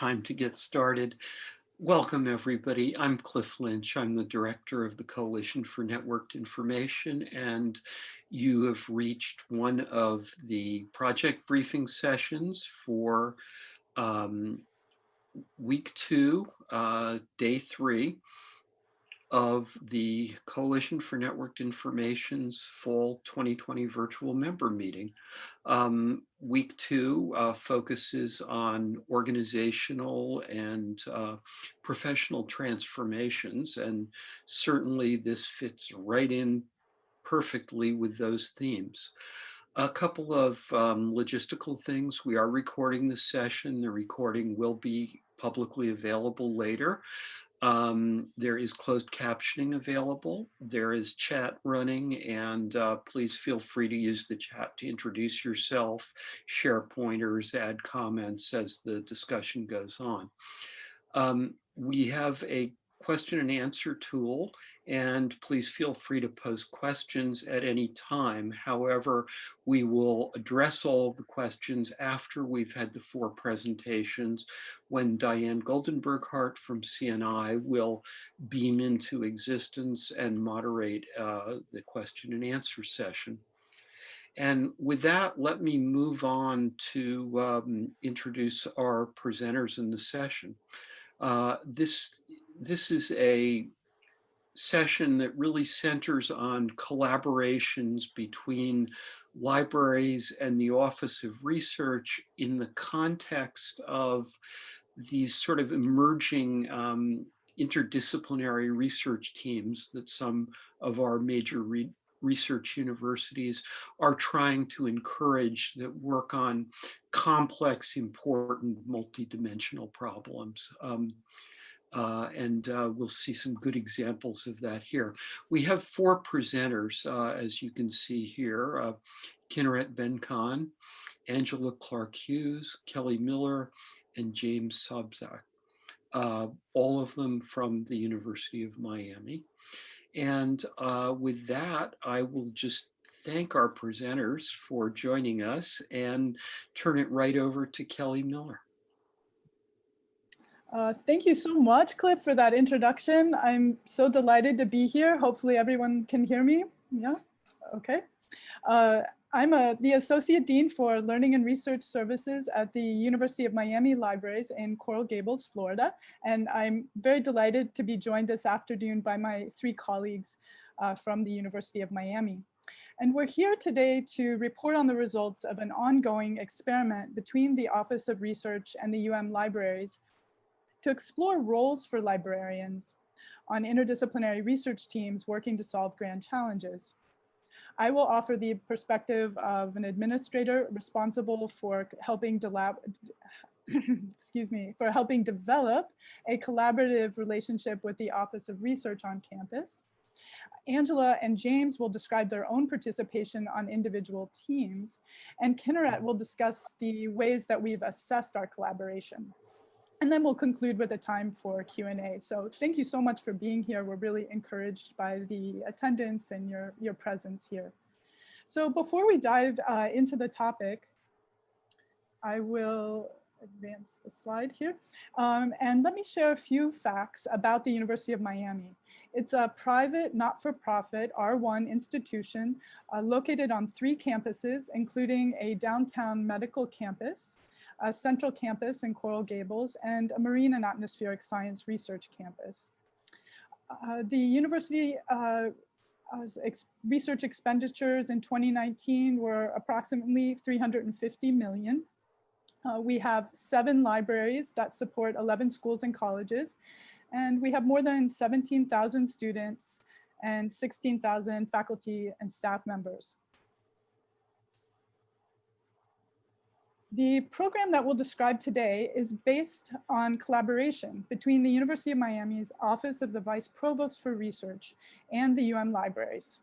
time to get started. Welcome, everybody. I'm Cliff Lynch. I'm the director of the Coalition for Networked Information, and you have reached one of the project briefing sessions for um, week two, uh, day three of the Coalition for Networked Information's fall 2020 virtual member meeting. Um, week two uh, focuses on organizational and uh, professional transformations, and certainly this fits right in perfectly with those themes. A couple of um, logistical things. We are recording this session. The recording will be publicly available later. Um, there is closed captioning available. There is chat running and uh, please feel free to use the chat to introduce yourself, share pointers, add comments as the discussion goes on. Um, we have a question and answer tool and please feel free to post questions at any time. However, we will address all of the questions after we've had the four presentations when Diane Goldenberg Hart from CNI will beam into existence and moderate uh, the question and answer session. And with that, let me move on to um, introduce our presenters in the session. Uh, this, this is a session that really centers on collaborations between libraries and the Office of Research in the context of these sort of emerging um, interdisciplinary research teams that some of our major re research universities are trying to encourage that work on complex, important, multidimensional problems. Um, uh, and uh, we'll see some good examples of that here. We have four presenters, uh, as you can see here, uh, Kinneret Ben-Knaan, Angela Clark-Hughes, Kelly Miller, and James Sobczak, uh, all of them from the University of Miami. And uh, with that, I will just thank our presenters for joining us and turn it right over to Kelly Miller. Uh, thank you so much, Cliff, for that introduction. I'm so delighted to be here. Hopefully everyone can hear me. Yeah, okay. Uh, I'm a, the Associate Dean for Learning and Research Services at the University of Miami Libraries in Coral Gables, Florida. And I'm very delighted to be joined this afternoon by my three colleagues uh, from the University of Miami. And we're here today to report on the results of an ongoing experiment between the Office of Research and the UM Libraries to explore roles for librarians on interdisciplinary research teams working to solve grand challenges. I will offer the perspective of an administrator responsible for helping excuse me, for helping develop a collaborative relationship with the Office of Research on campus. Angela and James will describe their own participation on individual teams, and Kinneret will discuss the ways that we've assessed our collaboration. And then we'll conclude with a time for Q&A. So thank you so much for being here. We're really encouraged by the attendance and your, your presence here. So before we dive uh, into the topic, I will advance the slide here. Um, and let me share a few facts about the University of Miami. It's a private, not-for-profit R1 institution uh, located on three campuses, including a downtown medical campus, a central campus in Coral Gables, and a marine and atmospheric science research campus. Uh, the university uh, ex research expenditures in 2019 were approximately 350 million. Uh, we have seven libraries that support 11 schools and colleges, and we have more than 17,000 students and 16,000 faculty and staff members. The program that we'll describe today is based on collaboration between the University of Miami's Office of the Vice Provost for Research and the UM Libraries.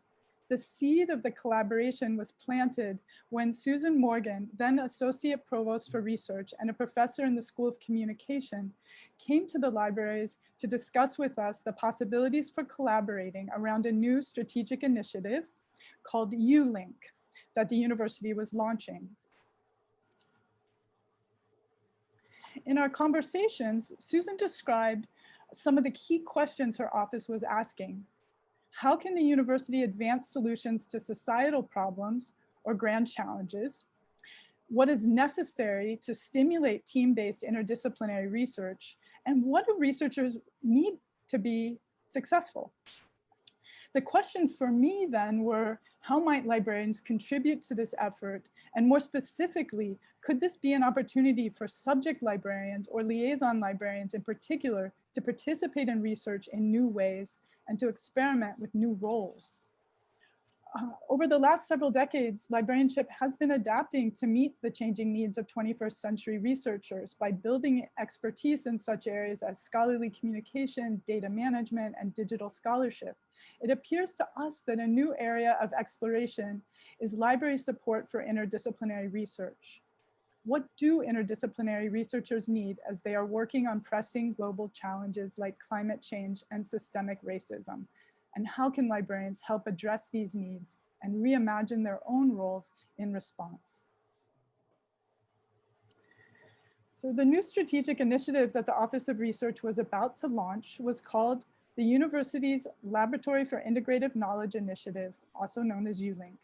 The seed of the collaboration was planted when Susan Morgan, then Associate Provost for Research and a professor in the School of Communication, came to the libraries to discuss with us the possibilities for collaborating around a new strategic initiative called ULink that the university was launching In our conversations, Susan described some of the key questions her office was asking. How can the university advance solutions to societal problems or grand challenges? What is necessary to stimulate team-based interdisciplinary research? And what do researchers need to be successful? The questions for me then were, how might librarians contribute to this effort? And more specifically, could this be an opportunity for subject librarians or liaison librarians in particular to participate in research in new ways and to experiment with new roles? Uh, over the last several decades, librarianship has been adapting to meet the changing needs of 21st century researchers by building expertise in such areas as scholarly communication, data management, and digital scholarship. It appears to us that a new area of exploration is library support for interdisciplinary research. What do interdisciplinary researchers need as they are working on pressing global challenges like climate change and systemic racism? And how can librarians help address these needs and reimagine their own roles in response? So the new strategic initiative that the Office of Research was about to launch was called the university's Laboratory for Integrative Knowledge Initiative, also known as ULINK.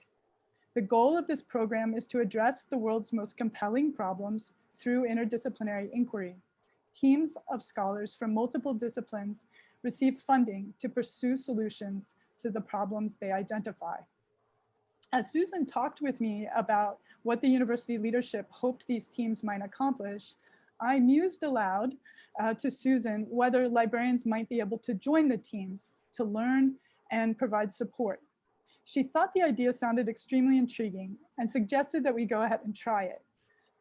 The goal of this program is to address the world's most compelling problems through interdisciplinary inquiry. Teams of scholars from multiple disciplines receive funding to pursue solutions to the problems they identify. As Susan talked with me about what the university leadership hoped these teams might accomplish, I mused aloud uh, to Susan whether librarians might be able to join the teams to learn and provide support. She thought the idea sounded extremely intriguing and suggested that we go ahead and try it.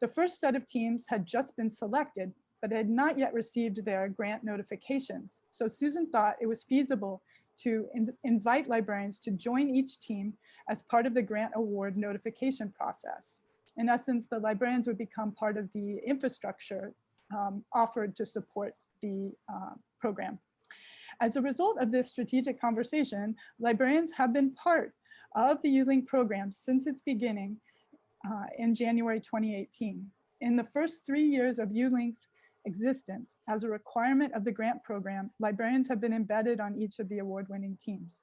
The first set of teams had just been selected, but had not yet received their grant notifications. So Susan thought it was feasible to in invite librarians to join each team as part of the grant award notification process in essence, the librarians would become part of the infrastructure um, offered to support the uh, program. As a result of this strategic conversation, librarians have been part of the ULINK program since its beginning uh, in January 2018. In the first three years of ULINK's existence, as a requirement of the grant program, librarians have been embedded on each of the award-winning teams.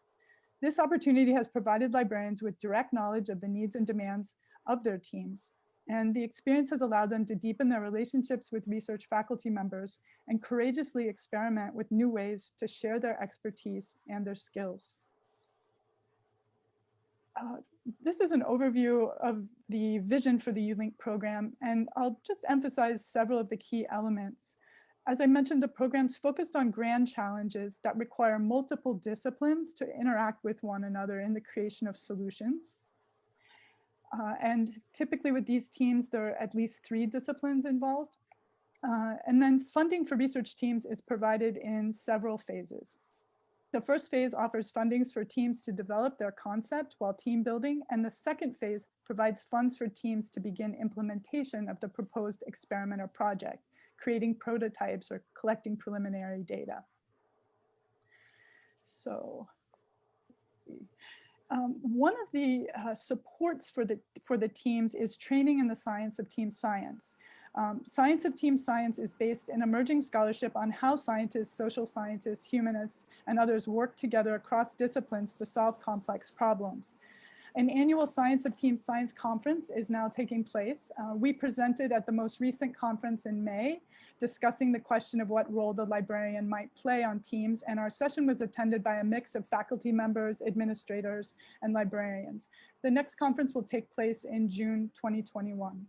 This opportunity has provided librarians with direct knowledge of the needs and demands of their teams. And the experience has allowed them to deepen their relationships with research faculty members and courageously experiment with new ways to share their expertise and their skills. Uh, this is an overview of the vision for the ULINK program, and I'll just emphasize several of the key elements. As I mentioned, the program's focused on grand challenges that require multiple disciplines to interact with one another in the creation of solutions. Uh, and typically with these teams, there are at least three disciplines involved. Uh, and then funding for research teams is provided in several phases. The first phase offers fundings for teams to develop their concept while team building, and the second phase provides funds for teams to begin implementation of the proposed experiment or project, creating prototypes or collecting preliminary data. So, see. Um, one of the uh, supports for the, for the teams is training in the science of team science. Um, science of team science is based in emerging scholarship on how scientists, social scientists, humanists, and others work together across disciplines to solve complex problems. An annual Science of Team Science conference is now taking place. Uh, we presented at the most recent conference in May, discussing the question of what role the librarian might play on teams, and our session was attended by a mix of faculty members, administrators, and librarians. The next conference will take place in June 2021.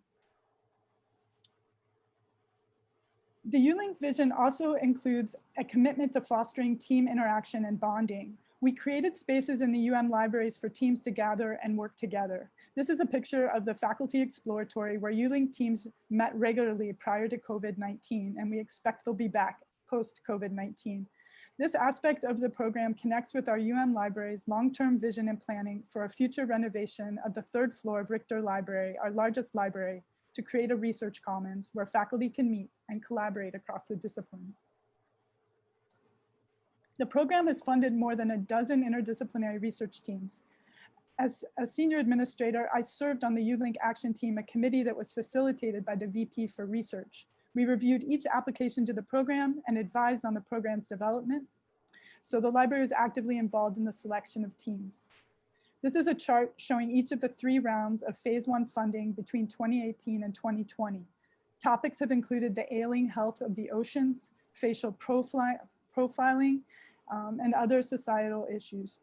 The ULINK vision also includes a commitment to fostering team interaction and bonding. We created spaces in the UM libraries for teams to gather and work together. This is a picture of the faculty exploratory where ULINK teams met regularly prior to COVID-19, and we expect they'll be back post-COVID-19. This aspect of the program connects with our UM library's long-term vision and planning for a future renovation of the third floor of Richter Library, our largest library, to create a research commons where faculty can meet and collaborate across the disciplines. The program has funded more than a dozen interdisciplinary research teams. As a senior administrator, I served on the ULINK action team, a committee that was facilitated by the VP for research. We reviewed each application to the program and advised on the program's development. So the library is actively involved in the selection of teams. This is a chart showing each of the three rounds of phase one funding between 2018 and 2020. Topics have included the ailing health of the oceans, facial profi profiling, um, and other societal issues.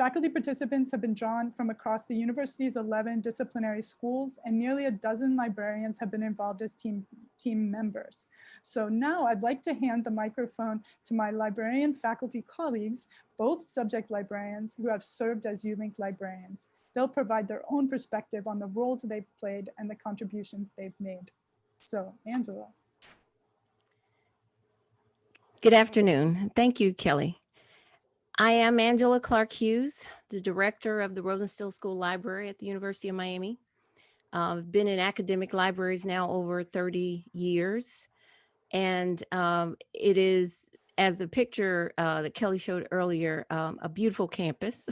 Faculty participants have been drawn from across the university's 11 disciplinary schools and nearly a dozen librarians have been involved as team, team members. So now I'd like to hand the microphone to my librarian faculty colleagues, both subject librarians who have served as ULINK librarians. They'll provide their own perspective on the roles they've played and the contributions they've made. So Angela. Good afternoon. Thank you, Kelly. I am Angela Clark Hughes, the director of the Rosenstiel School Library at the University of Miami. I've been in academic libraries now over 30 years. And um, it is, as the picture uh, that Kelly showed earlier, um, a beautiful campus.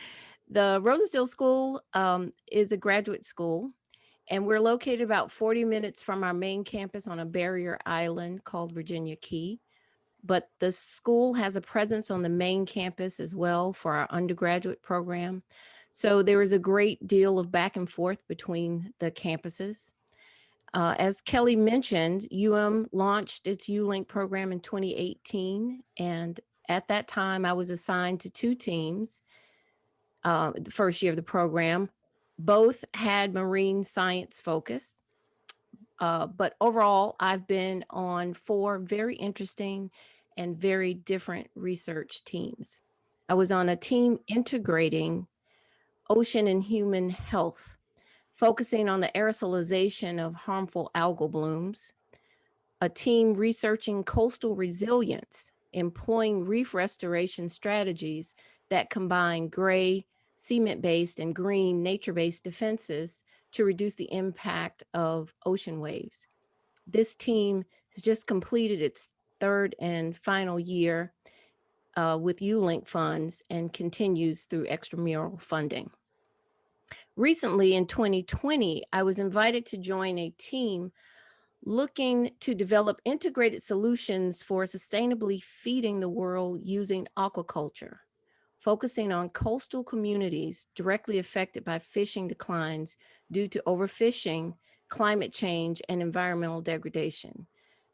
the Rosenstiel School um, is a graduate school and we're located about 40 minutes from our main campus on a barrier island called Virginia Key but the school has a presence on the main campus as well for our undergraduate program. So there is a great deal of back and forth between the campuses. Uh, as Kelly mentioned, UM launched its ULINK program in 2018. And at that time, I was assigned to two teams uh, the first year of the program. Both had marine science focus. Uh, but overall, I've been on four very interesting and very different research teams. I was on a team integrating ocean and human health, focusing on the aerosolization of harmful algal blooms, a team researching coastal resilience, employing reef restoration strategies that combine gray, cement-based and green nature-based defenses to reduce the impact of ocean waves. This team has just completed its third and final year uh, with ULINK funds and continues through extramural funding. Recently in 2020, I was invited to join a team looking to develop integrated solutions for sustainably feeding the world using aquaculture, focusing on coastal communities directly affected by fishing declines due to overfishing, climate change, and environmental degradation.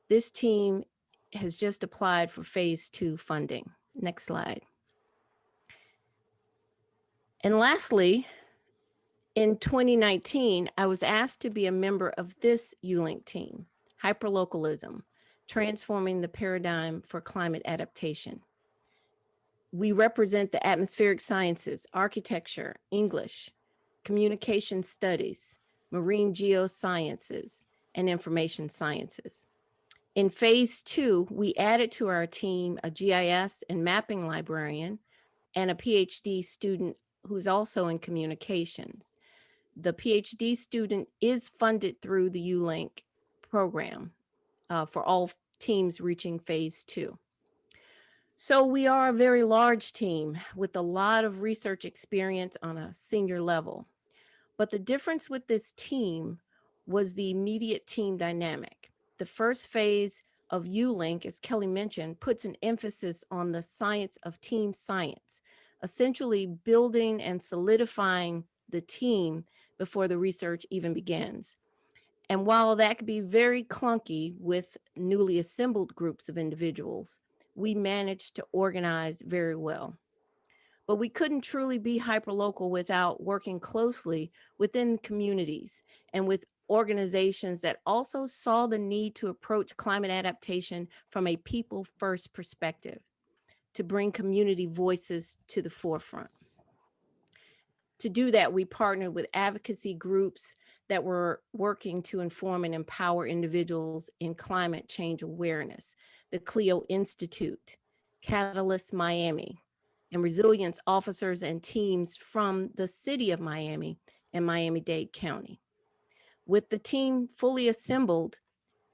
This team has just applied for phase two funding. Next slide. And lastly, in 2019, I was asked to be a member of this ULINK team, Hyperlocalism, Transforming the Paradigm for Climate Adaptation. We represent the atmospheric sciences, architecture, English, communication studies, marine geosciences, and information sciences. In phase two, we added to our team a GIS and mapping librarian and a PhD student who's also in communications. The PhD student is funded through the ULINK program uh, for all teams reaching phase two. So we are a very large team with a lot of research experience on a senior level. But the difference with this team was the immediate team dynamic. The first phase of ULINK, as Kelly mentioned, puts an emphasis on the science of team science, essentially building and solidifying the team before the research even begins. And while that could be very clunky with newly assembled groups of individuals, we managed to organize very well. But we couldn't truly be hyperlocal without working closely within communities and with organizations that also saw the need to approach climate adaptation from a people first perspective to bring community voices to the forefront. To do that, we partnered with advocacy groups that were working to inform and empower individuals in climate change awareness, the CLEO Institute, Catalyst Miami, and resilience officers and teams from the city of Miami and Miami-Dade County. With the team fully assembled,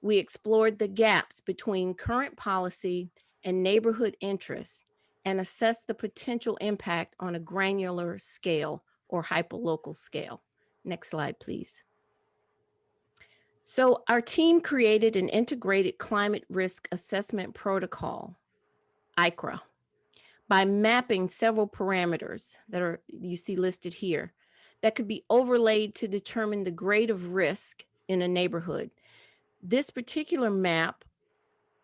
we explored the gaps between current policy and neighborhood interests and assessed the potential impact on a granular scale or hyperlocal scale. Next slide, please. So our team created an integrated climate risk assessment protocol, ICRA, by mapping several parameters that are you see listed here that could be overlaid to determine the grade of risk in a neighborhood. This particular map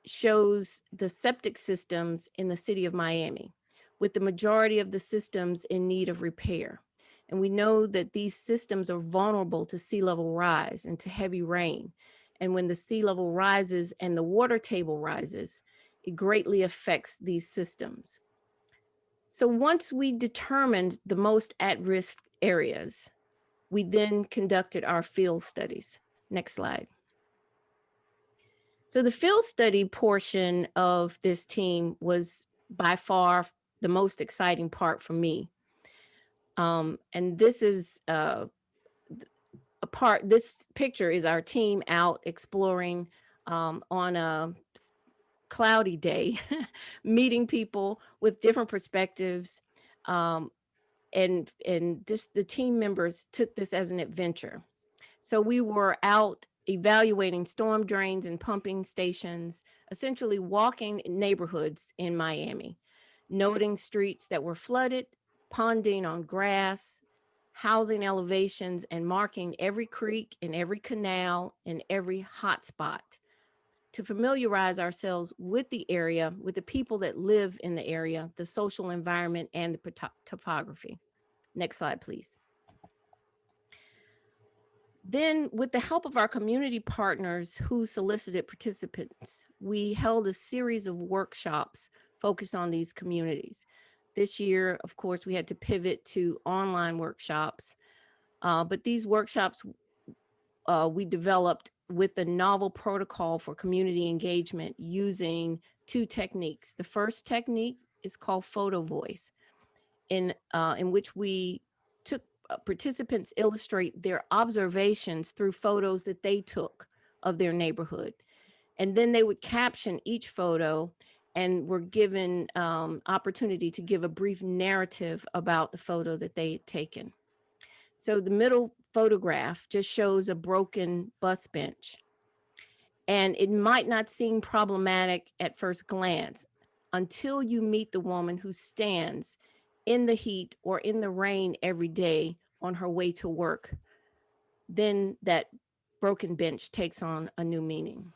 shows the septic systems in the city of Miami, with the majority of the systems in need of repair. And we know that these systems are vulnerable to sea level rise and to heavy rain. And when the sea level rises and the water table rises, it greatly affects these systems. So once we determined the most at-risk areas, we then conducted our field studies. Next slide. So the field study portion of this team was by far the most exciting part for me. Um, and this is uh, a part, this picture is our team out exploring um, on a cloudy day, meeting people with different perspectives. Um, and and this, the team members took this as an adventure. So we were out evaluating storm drains and pumping stations, essentially walking neighborhoods in Miami, noting streets that were flooded, ponding on grass, housing elevations, and marking every creek and every canal and every hot hotspot to familiarize ourselves with the area, with the people that live in the area, the social environment, and the topography. Next slide, please. Then with the help of our community partners who solicited participants, we held a series of workshops focused on these communities. This year, of course, we had to pivot to online workshops, uh, but these workshops uh, we developed with a novel protocol for community engagement using two techniques. The first technique is called photo voice, in, uh, in which we took uh, participants illustrate their observations through photos that they took of their neighborhood. And then they would caption each photo and were given um, opportunity to give a brief narrative about the photo that they had taken. So the middle photograph just shows a broken bus bench. And it might not seem problematic at first glance until you meet the woman who stands in the heat or in the rain every day on her way to work. Then that broken bench takes on a new meaning.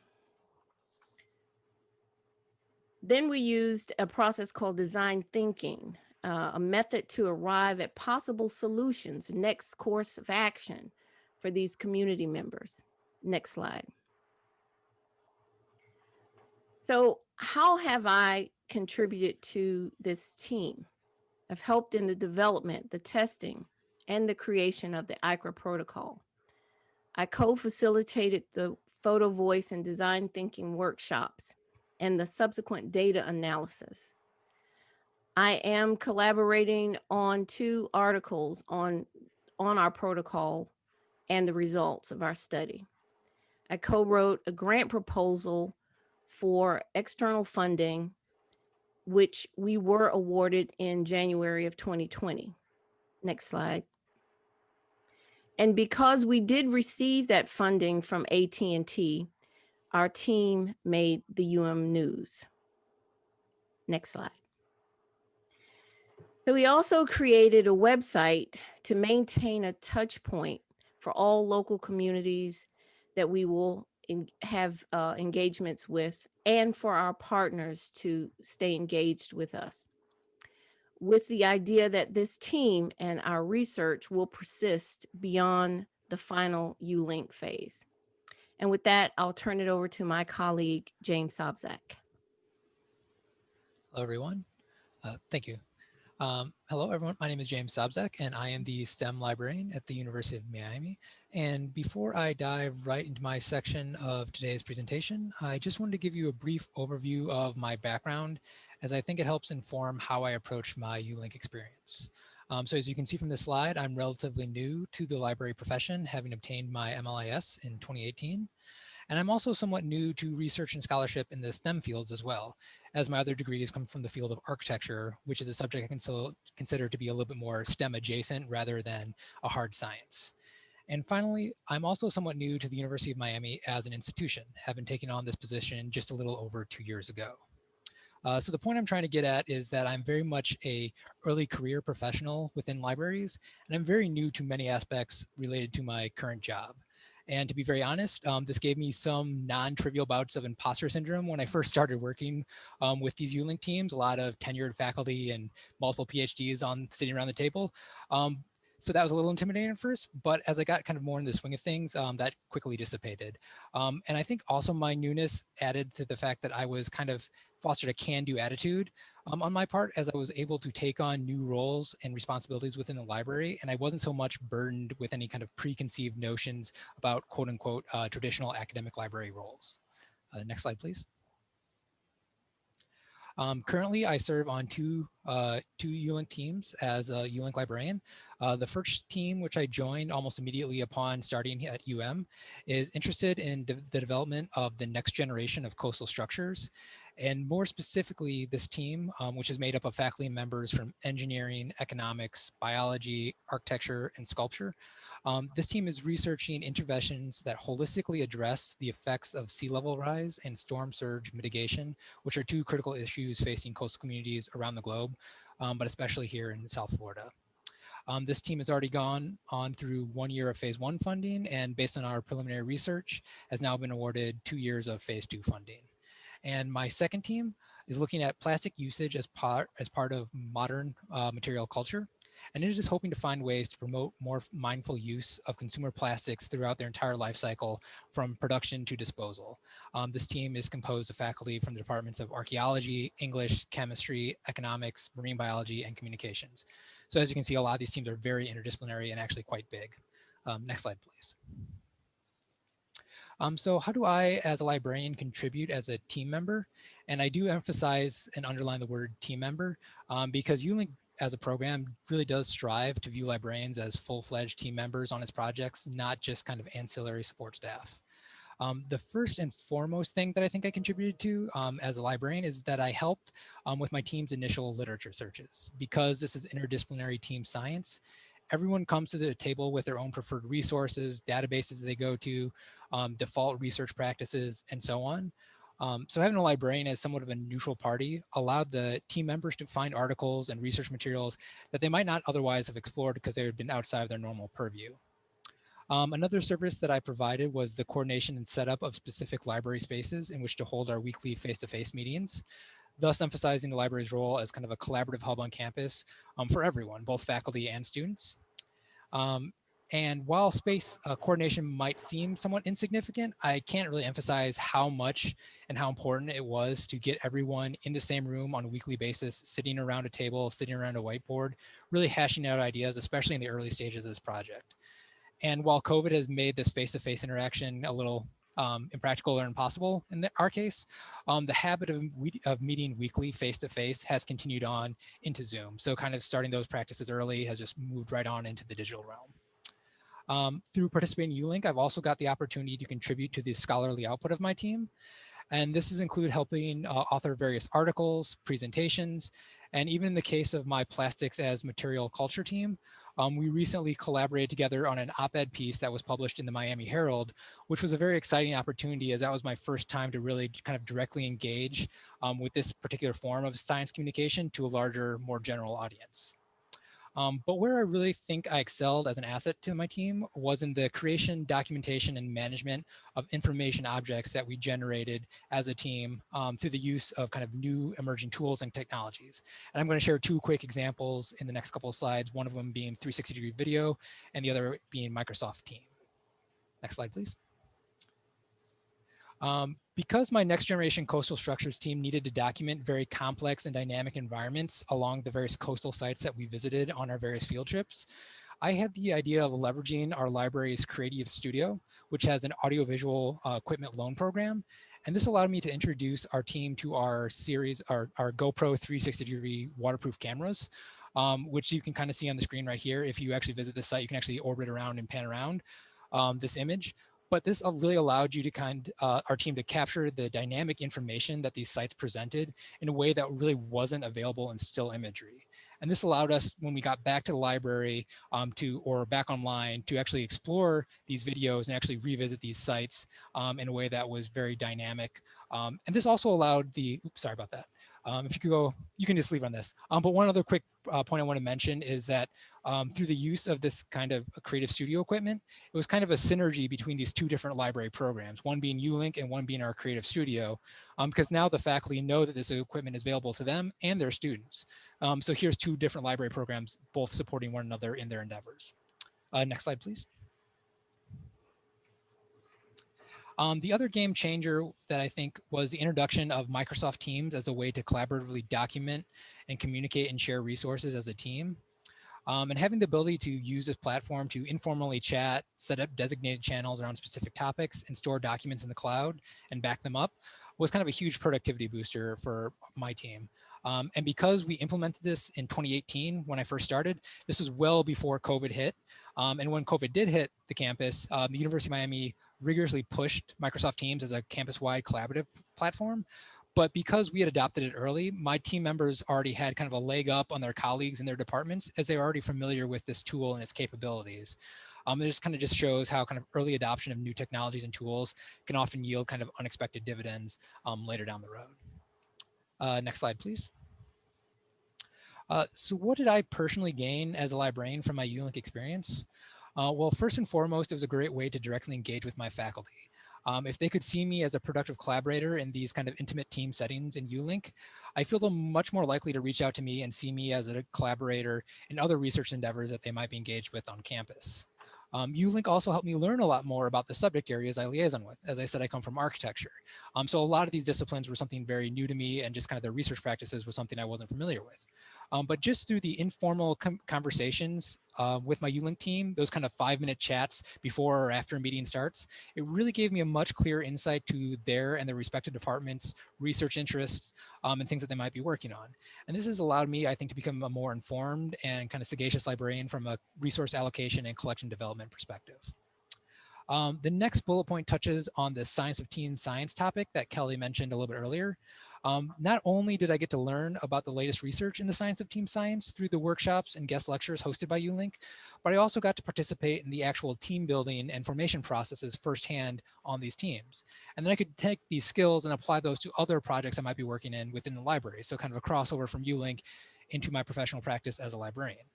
Then we used a process called design thinking uh, a method to arrive at possible solutions, next course of action for these community members. Next slide. So how have I contributed to this team? I've helped in the development, the testing, and the creation of the ICRA protocol. I co-facilitated the photo voice and design thinking workshops and the subsequent data analysis. I am collaborating on two articles on, on our protocol and the results of our study. I co-wrote a grant proposal for external funding, which we were awarded in January of 2020. Next slide. And because we did receive that funding from AT&T, our team made the UM News. Next slide. So we also created a website to maintain a touch point for all local communities that we will have uh, engagements with and for our partners to stay engaged with us with the idea that this team and our research will persist beyond the final U-Link phase. And with that, I'll turn it over to my colleague, James Sobczak. Hello, everyone. Uh, thank you. Um, hello, everyone. My name is James Sobczak, and I am the STEM librarian at the University of Miami. And before I dive right into my section of today's presentation, I just wanted to give you a brief overview of my background, as I think it helps inform how I approach my U-Link experience. Um, so as you can see from this slide, I'm relatively new to the library profession, having obtained my MLIS in 2018. And I'm also somewhat new to research and scholarship in the STEM fields as well, as my other degrees come from the field of architecture, which is a subject I can still consider to be a little bit more STEM adjacent rather than a hard science. And finally, I'm also somewhat new to the University of Miami as an institution, having taken on this position just a little over two years ago. Uh, so the point I'm trying to get at is that I'm very much a early career professional within libraries, and I'm very new to many aspects related to my current job. And to be very honest, um, this gave me some non-trivial bouts of imposter syndrome when I first started working um, with these ULink teams, a lot of tenured faculty and multiple PhDs on sitting around the table. Um, so that was a little intimidating at first, but as I got kind of more in the swing of things, um, that quickly dissipated. Um, and I think also my newness added to the fact that I was kind of fostered a can-do attitude um, on my part as I was able to take on new roles and responsibilities within the library. And I wasn't so much burdened with any kind of preconceived notions about quote unquote uh, traditional academic library roles. Uh, next slide, please. Um, currently, I serve on two uh, two ULink teams as a ULink librarian. Uh, the first team, which I joined almost immediately upon starting at UM, is interested in de the development of the next generation of coastal structures. And more specifically, this team, um, which is made up of faculty members from engineering, economics, biology, architecture, and sculpture, um, this team is researching interventions that holistically address the effects of sea level rise and storm surge mitigation, which are two critical issues facing coastal communities around the globe, um, but especially here in South Florida. Um, this team has already gone on through one year of phase one funding and based on our preliminary research has now been awarded two years of phase two funding. And my second team is looking at plastic usage as part, as part of modern uh, material culture. And it is just hoping to find ways to promote more mindful use of consumer plastics throughout their entire life cycle from production to disposal. Um, this team is composed of faculty from the departments of archaeology, English, chemistry, economics, marine biology, and communications. So as you can see, a lot of these teams are very interdisciplinary and actually quite big. Um, next slide, please. Um, so how do I, as a librarian, contribute as a team member? And I do emphasize and underline the word team member um, because ULink as a program really does strive to view librarians as full-fledged team members on its projects, not just kind of ancillary support staff. Um, the first and foremost thing that I think I contributed to um, as a librarian is that I helped um, with my team's initial literature searches. Because this is interdisciplinary team science, everyone comes to the table with their own preferred resources, databases they go to, um, default research practices, and so on. Um, so having a librarian as somewhat of a neutral party allowed the team members to find articles and research materials that they might not otherwise have explored because they had been outside of their normal purview. Um, another service that I provided was the coordination and setup of specific library spaces in which to hold our weekly face-to-face -face meetings, thus emphasizing the library's role as kind of a collaborative hub on campus um, for everyone, both faculty and students. Um, and while space uh, coordination might seem somewhat insignificant, I can't really emphasize how much and how important it was to get everyone in the same room on a weekly basis, sitting around a table, sitting around a whiteboard, really hashing out ideas, especially in the early stages of this project. And while COVID has made this face-to-face -face interaction a little um, impractical or impossible in the, our case, um, the habit of, of meeting weekly face-to-face -face has continued on into Zoom. So kind of starting those practices early has just moved right on into the digital realm. Um, through participating in ULink, I've also got the opportunity to contribute to the scholarly output of my team. And this has included helping uh, author various articles, presentations, and even in the case of my plastics as material culture team, um, we recently collaborated together on an op-ed piece that was published in the Miami Herald, which was a very exciting opportunity as that was my first time to really kind of directly engage um, with this particular form of science communication to a larger, more general audience. Um, but where I really think I excelled as an asset to my team was in the creation, documentation, and management of information objects that we generated as a team um, through the use of kind of new emerging tools and technologies. And I'm going to share two quick examples in the next couple of slides, one of them being 360 degree video and the other being Microsoft Team. Next slide, please. Um, because my next generation coastal structures team needed to document very complex and dynamic environments along the various coastal sites that we visited on our various field trips, I had the idea of leveraging our library's Creative Studio, which has an audiovisual uh, equipment loan program. And this allowed me to introduce our team to our series, our, our GoPro 360 degree waterproof cameras, um, which you can kind of see on the screen right here. If you actually visit the site, you can actually orbit around and pan around um, this image but this really allowed you to kind uh, our team to capture the dynamic information that these sites presented in a way that really wasn't available in still imagery. And this allowed us when we got back to the library um, to, or back online to actually explore these videos and actually revisit these sites um, in a way that was very dynamic. Um, and this also allowed the, oops, sorry about that. Um, if you could go, you can just leave on this. Um, but one other quick uh, point I want to mention is that um, through the use of this kind of creative studio equipment, it was kind of a synergy between these two different library programs, one being ULink and one being our creative studio, um, because now the faculty know that this equipment is available to them and their students. Um, so here's two different library programs, both supporting one another in their endeavors. Uh, next slide, please. Um, the other game changer that I think was the introduction of Microsoft Teams as a way to collaboratively document and communicate and share resources as a team. Um, and having the ability to use this platform to informally chat, set up designated channels around specific topics and store documents in the cloud and back them up was kind of a huge productivity booster for my team. Um, and because we implemented this in 2018, when I first started, this was well before COVID hit. Um, and when COVID did hit the campus, uh, the University of Miami rigorously pushed Microsoft Teams as a campus-wide collaborative platform. But because we had adopted it early, my team members already had kind of a leg up on their colleagues in their departments as they were already familiar with this tool and its capabilities. Um, it just kind of just shows how kind of early adoption of new technologies and tools can often yield kind of unexpected dividends um, later down the road. Uh, next slide, please. Uh, so what did I personally gain as a librarian from my ULink experience? Uh, well, first and foremost, it was a great way to directly engage with my faculty. Um, if they could see me as a productive collaborator in these kind of intimate team settings in ULink, I feel them much more likely to reach out to me and see me as a collaborator in other research endeavors that they might be engaged with on campus. Um, ULink also helped me learn a lot more about the subject areas I liaison with. As I said, I come from architecture. Um, so a lot of these disciplines were something very new to me and just kind of their research practices was something I wasn't familiar with. Um, but just through the informal conversations uh, with my ULink team, those kind of five minute chats before or after a meeting starts, it really gave me a much clearer insight to their and their respective departments, research interests, um, and things that they might be working on. And this has allowed me, I think, to become a more informed and kind of sagacious librarian from a resource allocation and collection development perspective. Um, the next bullet point touches on the science of team science topic that Kelly mentioned a little bit earlier. Um, not only did I get to learn about the latest research in the science of team science through the workshops and guest lectures hosted by ULink, but I also got to participate in the actual team building and formation processes firsthand on these teams. And then I could take these skills and apply those to other projects I might be working in within the library. So kind of a crossover from ULink into my professional practice as a librarian.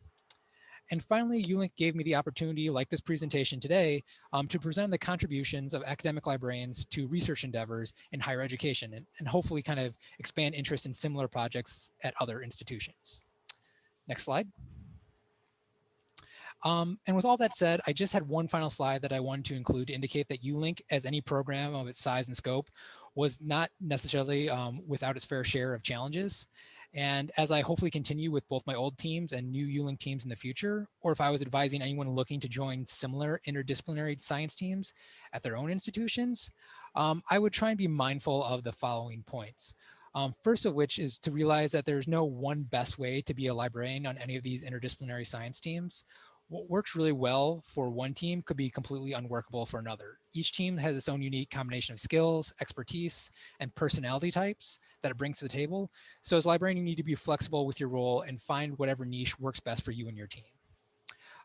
And finally, ULink gave me the opportunity, like this presentation today, um, to present the contributions of academic librarians to research endeavors in higher education and, and hopefully kind of expand interest in similar projects at other institutions. Next slide. Um, and with all that said, I just had one final slide that I wanted to include to indicate that ULink, as any program of its size and scope, was not necessarily um, without its fair share of challenges. And as I hopefully continue with both my old teams and new ULink teams in the future, or if I was advising anyone looking to join similar interdisciplinary science teams at their own institutions, um, I would try and be mindful of the following points. Um, first of which is to realize that there's no one best way to be a librarian on any of these interdisciplinary science teams what works really well for one team could be completely unworkable for another. Each team has its own unique combination of skills, expertise, and personality types that it brings to the table. So as a librarian, you need to be flexible with your role and find whatever niche works best for you and your team.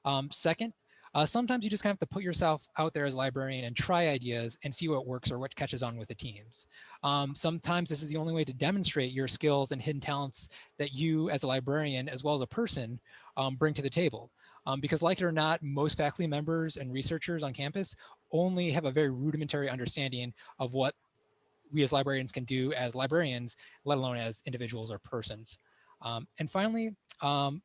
Um, second, uh, sometimes you just kind of have to put yourself out there as a librarian and try ideas and see what works or what catches on with the teams. Um, sometimes this is the only way to demonstrate your skills and hidden talents that you as a librarian, as well as a person, um, bring to the table. Um, because like it or not, most faculty members and researchers on campus only have a very rudimentary understanding of what we as librarians can do as librarians, let alone as individuals or persons. Um, and finally, um,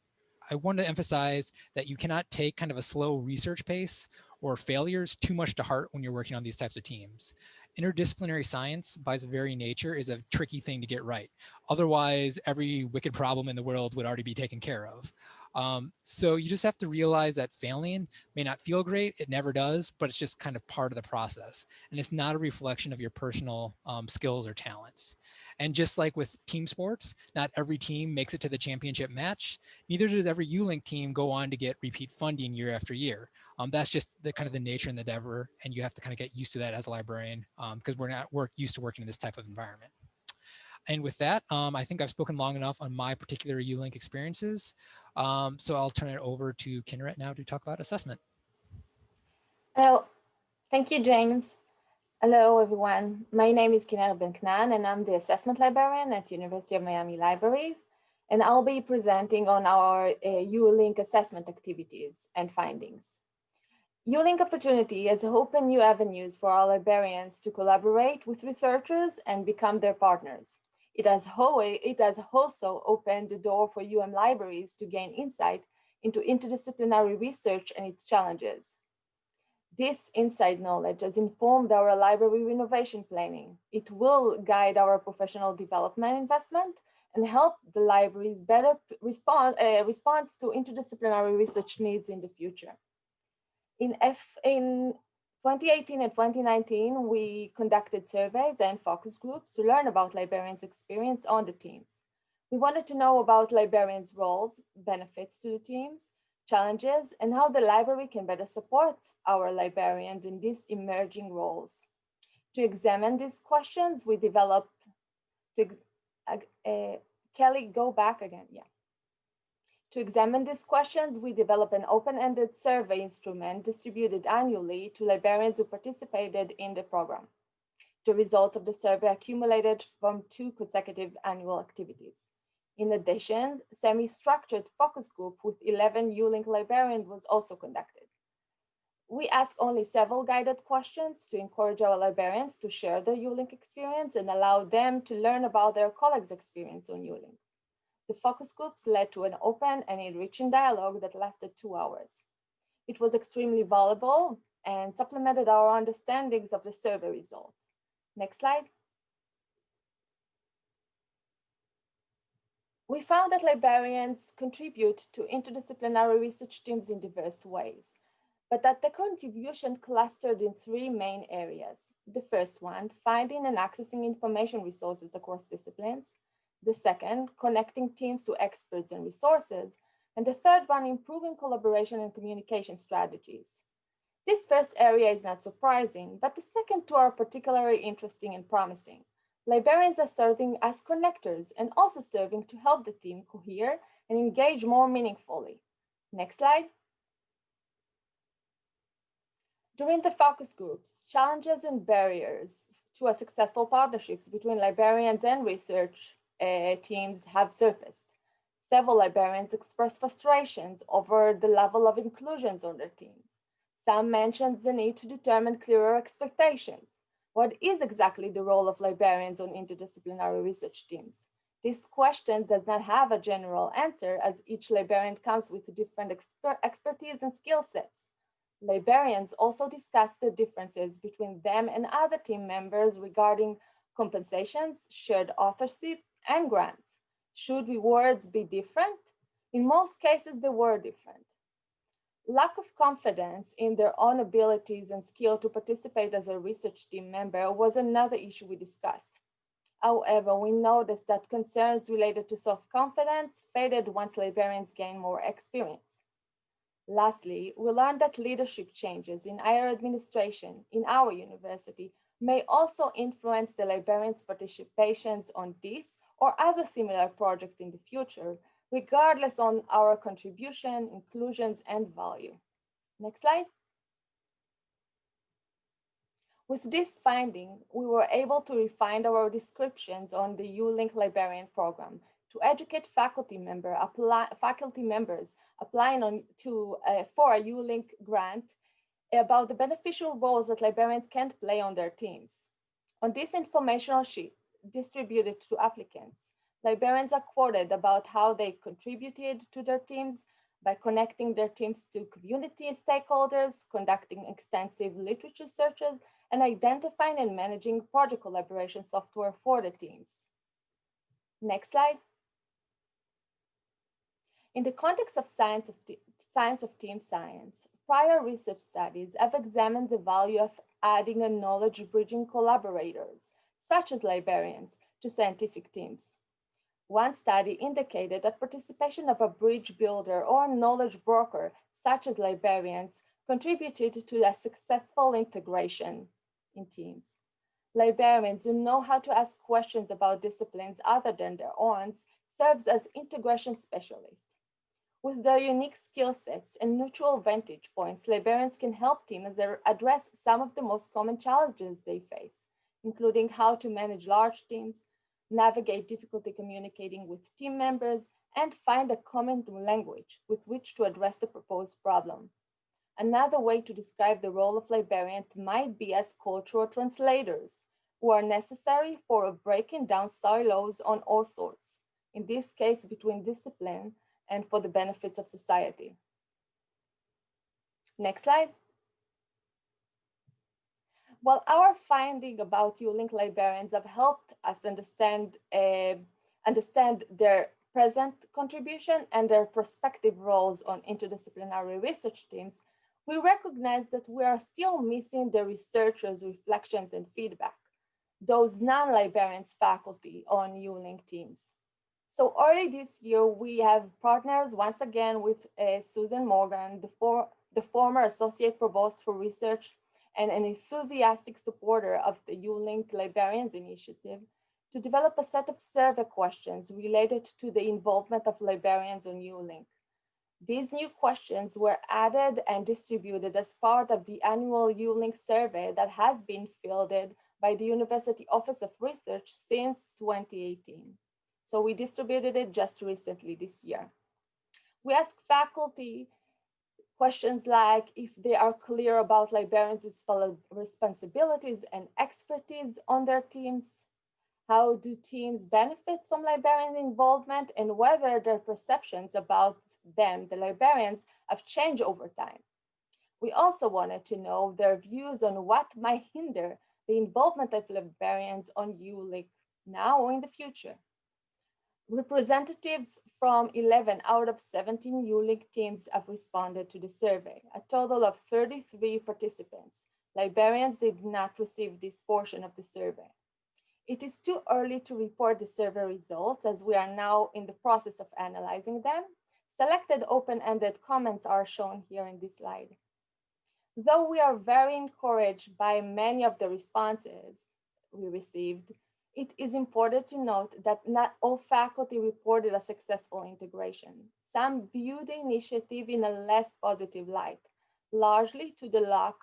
I want to emphasize that you cannot take kind of a slow research pace or failures too much to heart when you're working on these types of teams. Interdisciplinary science, by its very nature, is a tricky thing to get right. Otherwise, every wicked problem in the world would already be taken care of. Um, so you just have to realize that failing may not feel great. It never does, but it's just kind of part of the process. And it's not a reflection of your personal um, skills or talents. And just like with team sports, not every team makes it to the championship match. Neither does every ULink team go on to get repeat funding year after year. Um, that's just the kind of the nature and the endeavor. And you have to kind of get used to that as a librarian because um, we're not work used to working in this type of environment. and with that, um, I think I've spoken long enough on my particular ULink experiences. Um, so I'll turn it over to Kinneret now to talk about assessment. Hello, thank you, James. Hello, everyone. My name is Kinneret Ben-Knaan, and I'm the assessment librarian at University of Miami Libraries. And I'll be presenting on our uh, ULink assessment activities and findings. ULink Opportunity has opened new avenues for our librarians to collaborate with researchers and become their partners. It has, it has also opened the door for UM libraries to gain insight into interdisciplinary research and its challenges. This inside knowledge has informed our library renovation planning. It will guide our professional development investment and help the libraries better respond, uh, response to interdisciplinary research needs in the future. In, F, in 2018 and 2019, we conducted surveys and focus groups to learn about librarians' experience on the teams. We wanted to know about librarians' roles, benefits to the teams, challenges, and how the library can better support our librarians in these emerging roles. To examine these questions, we developed, to, uh, uh, Kelly, go back again, yeah. To examine these questions, we developed an open-ended survey instrument distributed annually to librarians who participated in the program. The results of the survey accumulated from two consecutive annual activities. In addition, semi-structured focus group with 11 ULink librarians was also conducted. We asked only several guided questions to encourage our librarians to share their ULink experience and allow them to learn about their colleagues' experience on ULink. The focus groups led to an open and enriching dialogue that lasted two hours. It was extremely valuable and supplemented our understandings of the survey results. Next slide. We found that librarians contribute to interdisciplinary research teams in diverse ways, but that the contribution clustered in three main areas. The first one, finding and accessing information resources across disciplines. The second, connecting teams to experts and resources. And the third one, improving collaboration and communication strategies. This first area is not surprising, but the second two are particularly interesting and promising. Librarians are serving as connectors and also serving to help the team cohere and engage more meaningfully. Next slide. During the focus groups, challenges and barriers to a successful partnerships between librarians and research uh, teams have surfaced. Several librarians expressed frustrations over the level of inclusions on their teams. Some mentioned the need to determine clearer expectations. What is exactly the role of librarians on interdisciplinary research teams? This question does not have a general answer as each librarian comes with different exper expertise and skill sets. Librarians also discussed the differences between them and other team members regarding compensations, shared authorship, and grants. Should rewards be different? In most cases, they were different. Lack of confidence in their own abilities and skill to participate as a research team member was another issue we discussed. However, we noticed that concerns related to self-confidence faded once librarians gained more experience. Lastly, we learned that leadership changes in higher administration in our university may also influence the librarians' participations on this or other similar projects in the future, regardless on our contribution, inclusions, and value. Next slide. With this finding, we were able to refine our descriptions on the ULink librarian program to educate faculty member apply, faculty members applying on to uh, for a ULink grant about the beneficial roles that librarians can play on their teams. On this informational sheet, distributed to applicants. Librarians are quoted about how they contributed to their teams by connecting their teams to community stakeholders, conducting extensive literature searches, and identifying and managing project collaboration software for the teams. Next slide. In the context of science of, science of team science, prior research studies have examined the value of adding a knowledge bridging collaborators such as librarians, to scientific teams. One study indicated that participation of a bridge builder or knowledge broker, such as librarians, contributed to a successful integration in teams. Librarians who know how to ask questions about disciplines other than their own serves as integration specialists. With their unique skill sets and neutral vantage points, librarians can help teams address some of the most common challenges they face, including how to manage large teams, navigate difficulty communicating with team members, and find a common language with which to address the proposed problem. Another way to describe the role of librarians might be as cultural translators, who are necessary for breaking down silos on all sorts, in this case between discipline and for the benefits of society. Next slide. Well, our finding about ULink librarians have helped us understand, uh, understand their present contribution and their prospective roles on interdisciplinary research teams, we recognize that we are still missing the researchers' reflections and feedback, those non-librarians faculty on ULink teams. So early this year, we have partners once again with uh, Susan Morgan, the, for, the former Associate Provost for Research and an enthusiastic supporter of the ULink Librarians Initiative, to develop a set of survey questions related to the involvement of librarians on ULink. These new questions were added and distributed as part of the annual ULink survey that has been fielded by the University Office of Research since 2018. So we distributed it just recently this year. We ask faculty questions like if they are clear about librarians' responsibilities and expertise on their teams, how do teams benefit from librarian involvement and whether their perceptions about them, the librarians, have changed over time. We also wanted to know their views on what might hinder the involvement of librarians on ULink now or in the future. Representatives from 11 out of 17 ULink teams have responded to the survey, a total of 33 participants. Librarians did not receive this portion of the survey. It is too early to report the survey results as we are now in the process of analyzing them. Selected open-ended comments are shown here in this slide. Though we are very encouraged by many of the responses we received, it is important to note that not all faculty reported a successful integration. Some view the initiative in a less positive light, largely to the lack,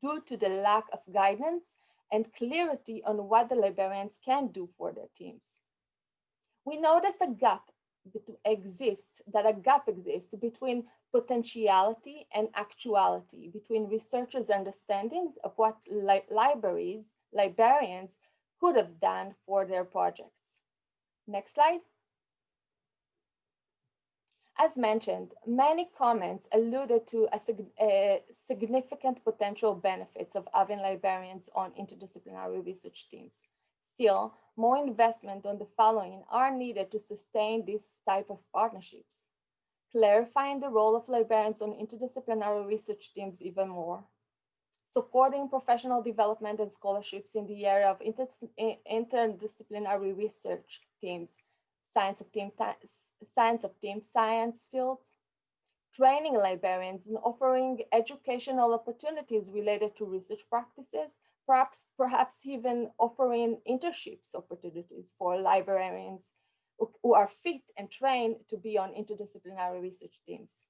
due to the lack of guidance and clarity on what the librarians can do for their teams. We noticed a gap exists, that a gap exists between potentiality and actuality, between researchers' understandings of what li libraries, librarians could have done for their projects. Next slide. As mentioned, many comments alluded to a, sig a significant potential benefits of having librarians on interdisciplinary research teams. Still, more investment on the following are needed to sustain this type of partnerships. Clarifying the role of librarians on interdisciplinary research teams even more supporting professional development and scholarships in the area of inter interdisciplinary research teams, science of team, science of team science fields, training librarians and offering educational opportunities related to research practices, perhaps, perhaps even offering internships opportunities for librarians who, who are fit and trained to be on interdisciplinary research teams.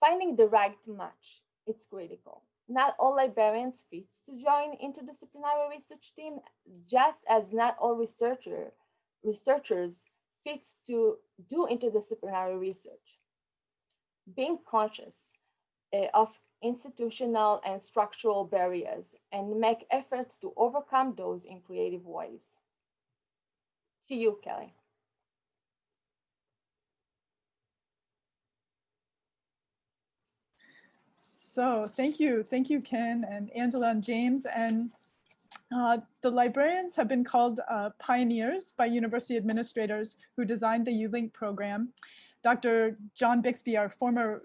Finding the right match, it's critical not all librarians fit to join interdisciplinary research team, just as not all researcher, researchers fit to do interdisciplinary research. Being conscious uh, of institutional and structural barriers and make efforts to overcome those in creative ways. To you, Kelly. So thank you. Thank you, Ken and Angela and James. And uh, the librarians have been called uh, pioneers by university administrators who designed the ULink program. Dr. John Bixby, our former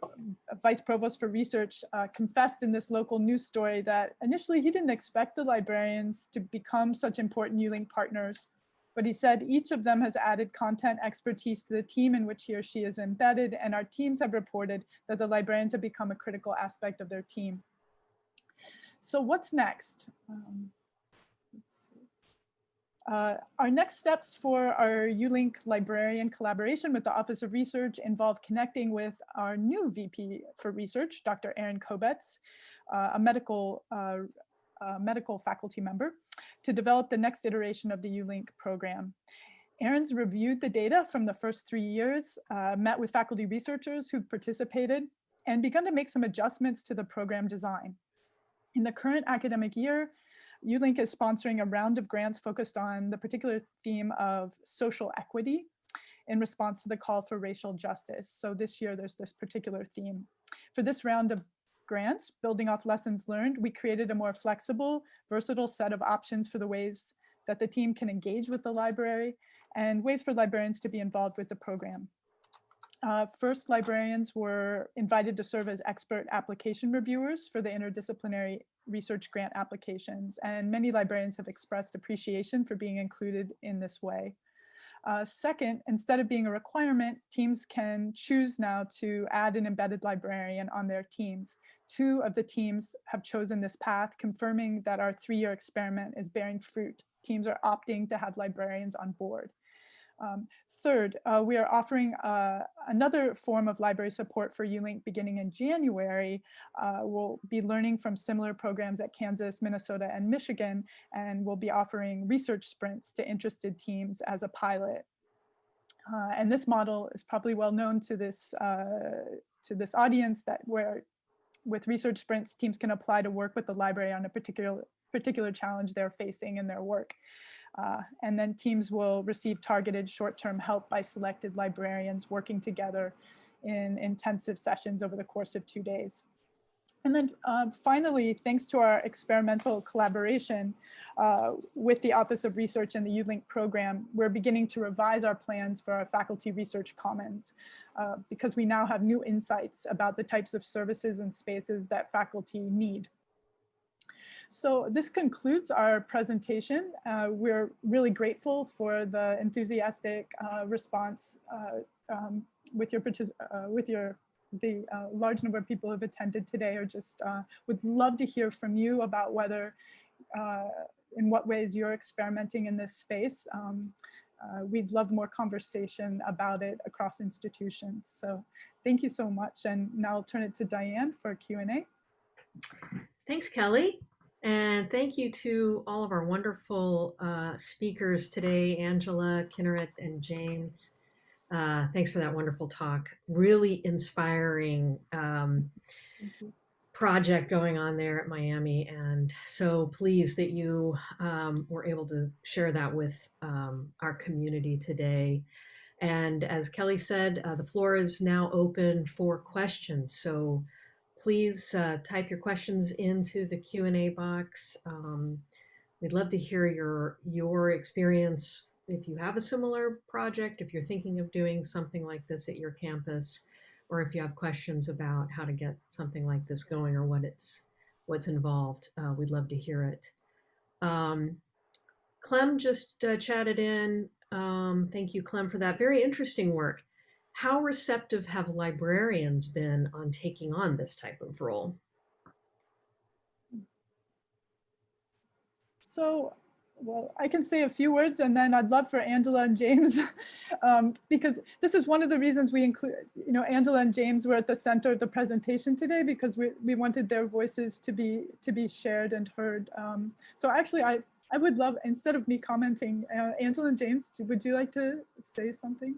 vice provost for research, uh, confessed in this local news story that initially he didn't expect the librarians to become such important ULink partners but he said each of them has added content expertise to the team in which he or she is embedded, and our teams have reported that the librarians have become a critical aspect of their team. So what's next? Um, Uh, our next steps for our ULink librarian collaboration with the Office of Research involve connecting with our new VP for Research, Dr. Erin Kobetz, uh, a medical, uh, medical faculty member, to develop the next iteration of the ULink program. Erin's reviewed the data from the first three years, uh, met with faculty researchers who've participated, and begun to make some adjustments to the program design. In the current academic year, ULink is sponsoring a round of grants focused on the particular theme of social equity in response to the call for racial justice. So this year there's this particular theme. For this round of grants, building off lessons learned, we created a more flexible, versatile set of options for the ways that the team can engage with the library and ways for librarians to be involved with the program. Uh, first, librarians were invited to serve as expert application reviewers for the interdisciplinary research grant applications, and many librarians have expressed appreciation for being included in this way. Uh, second, instead of being a requirement, teams can choose now to add an embedded librarian on their teams. Two of the teams have chosen this path, confirming that our three-year experiment is bearing fruit. Teams are opting to have librarians on board. Um, third, uh, we are offering uh, another form of library support for ULink beginning in January. Uh, we'll be learning from similar programs at Kansas, Minnesota, and Michigan, and we'll be offering research sprints to interested teams as a pilot. Uh, and this model is probably well known to this, uh, to this audience that where with research sprints, teams can apply to work with the library on a particular, particular challenge they're facing in their work. Uh, and then teams will receive targeted short-term help by selected librarians working together in intensive sessions over the course of two days. And then uh, finally, thanks to our experimental collaboration uh, with the Office of Research and the ULink program, we're beginning to revise our plans for our faculty research commons uh, because we now have new insights about the types of services and spaces that faculty need. So this concludes our presentation. Uh, we're really grateful for the enthusiastic uh, response uh, um, with your uh, with your the uh, large number of people who have attended today or just would love to hear from you about whether in what ways you're experimenting in this space. Um, uh, we'd love more conversation about it across institutions. So thank you so much. And now I'll turn it to Diane for Q&A. Thanks, Kelly. And thank you to all of our wonderful uh, speakers today, Angela, Kinneret, and James. Uh, thanks for that wonderful talk. Really inspiring um, project going on there at Miami. And so pleased that you um, were able to share that with um, our community today. And as Kelly said, uh, the floor is now open for questions. So please uh, type your questions into the Q&A box. Um, we'd love to hear your, your experience if you have a similar project, if you're thinking of doing something like this at your campus, or if you have questions about how to get something like this going or what it's what's involved, uh, we'd love to hear it. Um, Clem just uh, chatted in. Um, thank you, Clem, for that very interesting work. How receptive have librarians been on taking on this type of role? So, well, I can say a few words and then I'd love for Angela and James, um, because this is one of the reasons we include, you know, Angela and James were at the center of the presentation today because we, we wanted their voices to be to be shared and heard. Um, so actually, I, I would love, instead of me commenting, uh, Angela and James, would you like to say something?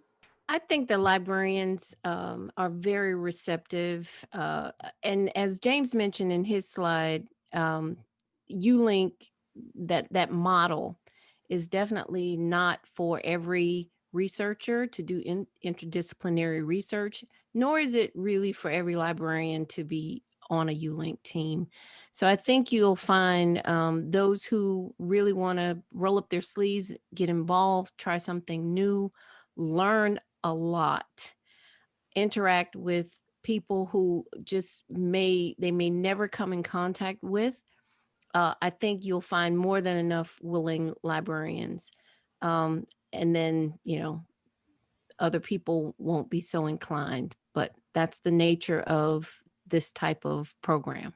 I think the librarians um, are very receptive. Uh, and as James mentioned in his slide, um, ULink, that, that model is definitely not for every researcher to do in, interdisciplinary research, nor is it really for every librarian to be on a ULink team. So I think you'll find um, those who really want to roll up their sleeves, get involved, try something new, learn a lot, interact with people who just may, they may never come in contact with, uh, I think you'll find more than enough willing librarians. Um, and then, you know, other people won't be so inclined, but that's the nature of this type of program.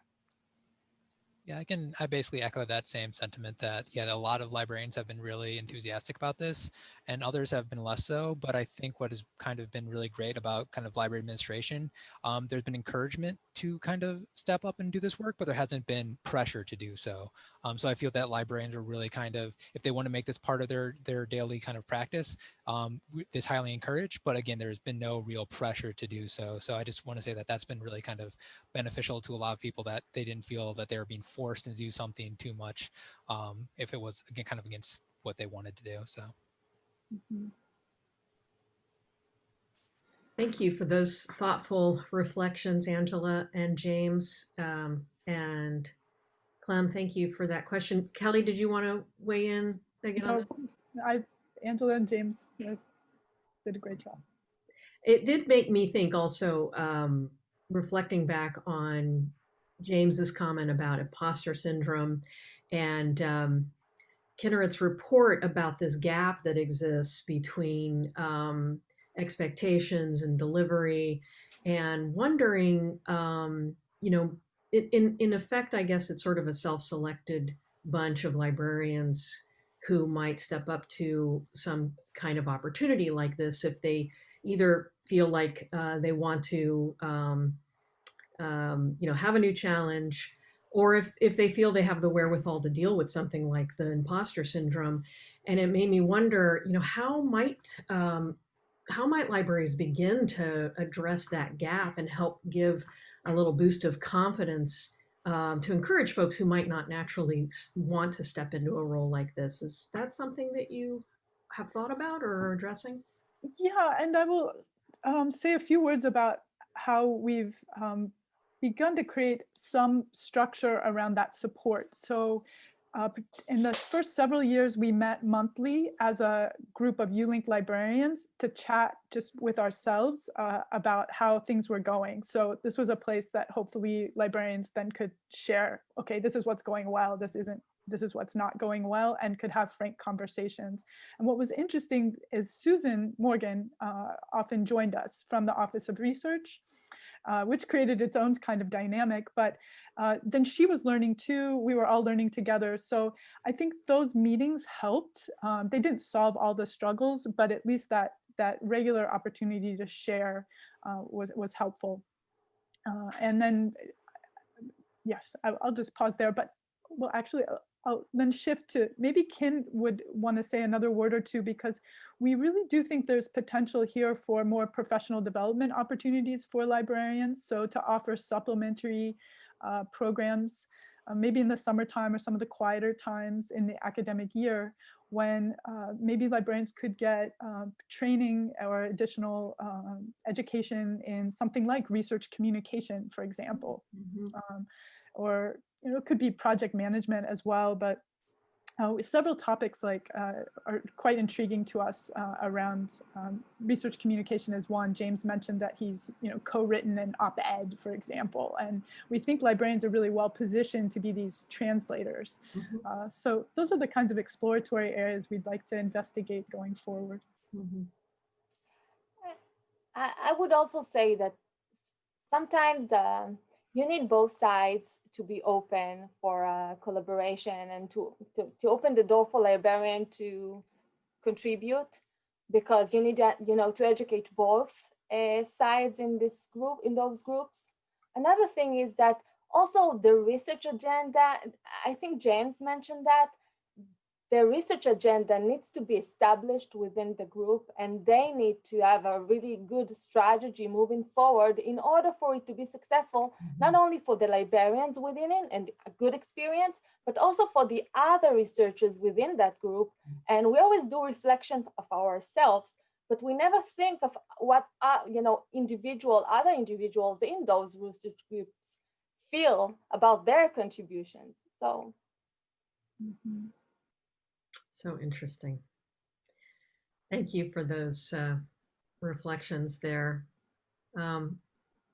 Yeah, I can. I basically echo that same sentiment that yeah, a lot of librarians have been really enthusiastic about this, and others have been less so. But I think what has kind of been really great about kind of library administration, um, there's been encouragement to kind of step up and do this work, but there hasn't been pressure to do so. Um, so I feel that librarians are really kind of, if they want to make this part of their their daily kind of practice, um, this highly encouraged. But again, there's been no real pressure to do so. So I just want to say that that's been really kind of beneficial to a lot of people that they didn't feel that they were being forced to do something too much um, if it was again kind of against what they wanted to do. So. Mhm. Thank you for those thoughtful reflections, Angela and James. Um, and Clem, thank you for that question. Kelly, did you want to weigh in again on No, I, Angela and James did a great job. it did make me think also um, reflecting back on james's comment about imposter syndrome and um, kinneret's report about this gap that exists between um, expectations and delivery and wondering um, you know in, in, in effect i guess it's sort of a self-selected bunch of librarians who might step up to some kind of opportunity like this if they either feel like uh, they want to, um, um, you know, have a new challenge, or if if they feel they have the wherewithal to deal with something like the imposter syndrome. And it made me wonder, you know, how might um, how might libraries begin to address that gap and help give a little boost of confidence um, to encourage folks who might not naturally want to step into a role like this? Is that something that you have thought about or are addressing? Yeah, and I will um, say a few words about how we've um, begun to create some structure around that support. So uh, in the first several years, we met monthly as a group of ULink librarians to chat just with ourselves uh, about how things were going. So this was a place that hopefully librarians then could share, okay, this is what's going well, this isn't this is what's not going well and could have frank conversations. And what was interesting is Susan Morgan uh, often joined us from the Office of Research, uh, which created its own kind of dynamic. But uh, then she was learning too. We were all learning together. So I think those meetings helped. Um, they didn't solve all the struggles, but at least that that regular opportunity to share uh, was was helpful. Uh, and then, yes, I, I'll just pause there. But well, actually, I'll then shift to maybe Kin would want to say another word or two because we really do think there's potential here for more professional development opportunities for librarians. So to offer supplementary uh, programs, uh, maybe in the summertime or some of the quieter times in the academic year when uh, maybe librarians could get um, training or additional um, education in something like research communication, for example. Mhm. Um, or you know, it could be project management as well, but uh, several topics like uh, are quite intriguing to us uh, around um, research communication is one. James mentioned that he's you know co-written an op-ed, for example, and we think librarians are really well positioned to be these translators. Mhm. Uh, so those are the kinds of exploratory areas we'd like to investigate going forward. Mhm. I, I would also say that sometimes the you need both sides to be open for uh, collaboration and to, to to open the door for librarian to contribute because you need you know to educate both uh, sides in this group in those groups. Another thing is that also the research agenda i think james mentioned that the research agenda needs to be established within the group and they need to have a really good strategy moving forward in order for it to be successful not only for the librarians within it and a good experience but also for the other researchers within that group. And we always do reflection of ourselves but we never think of what uh, you know individual other individuals in those research groups feel about their contributions. So Mhm. So interesting. Thank you for those uh, reflections there. Um,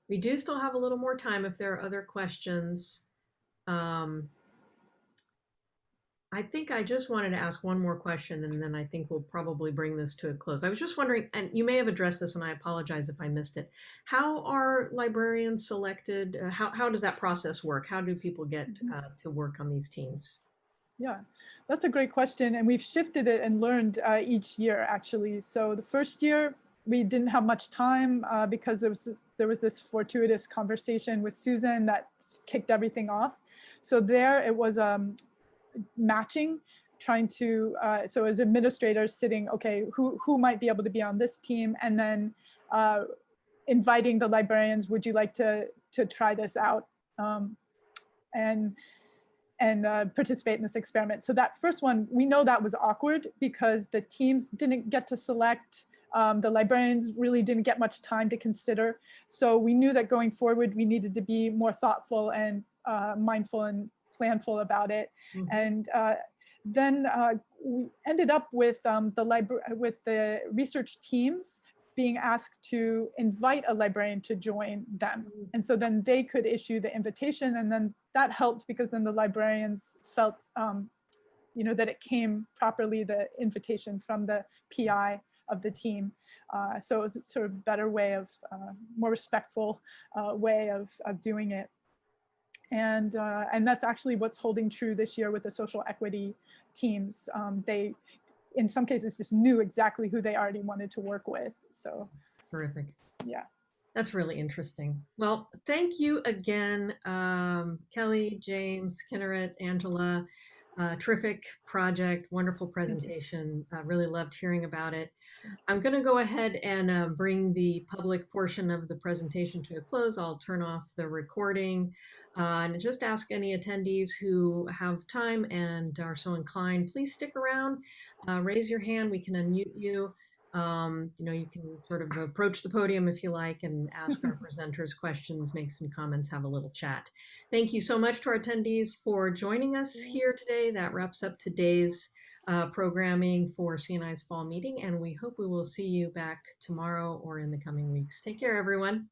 we do still have a little more time if there are other questions. Um, I think I just wanted to ask one more question and then I think we'll probably bring this to a close. I was just wondering, and you may have addressed this and I apologize if I missed it. How are librarians selected? Uh, how, how does that process work? How do people get uh, to work on these teams? Yeah, that's a great question. And we've shifted it and learned uh, each year, actually. So the first year, we didn't have much time uh, because there was, there was this fortuitous conversation with Susan that kicked everything off. So there it was um, matching, trying to, uh, so as administrators sitting, okay, who, who might be able to be on this team? And then uh, inviting the librarians, would you like to, to try this out? Um, and and uh, participate in this experiment. So that first one, we know that was awkward because the teams didn't get to select, um, the librarians really didn't get much time to consider. So we knew that going forward, we needed to be more thoughtful and uh, mindful and planful about it. Mhm. And uh, then uh, we ended up with um, the library with the research teams being asked to invite a librarian to join them. And so then they could issue the invitation and then that helped because then the librarians felt, um, you know, that it came properly, the invitation from the PI of the team. Uh, so it was sort of better way of, uh, more respectful uh, way of, of doing it. And, uh, and that's actually what's holding true this year with the social equity teams. Um, they, in some cases, just knew exactly who they already wanted to work with. So Terrific. yeah. That's really interesting. Well, thank you again, um, Kelly, James, Kinneret, Angela. Uh, terrific project, wonderful presentation. Uh, really loved hearing about it. I'm going to go ahead and uh, bring the public portion of the presentation to a close. I'll turn off the recording uh, and just ask any attendees who have time and are so inclined, please stick around, uh, raise your hand, we can unmute you. Um, you know, you can sort of approach the podium if you like and ask our presenters questions, make some comments, have a little chat. Thank you so much to our attendees for joining us here today. That wraps up today's uh, programming for CNI's fall meeting, and we hope we will see you back tomorrow or in the coming weeks. Take care, everyone.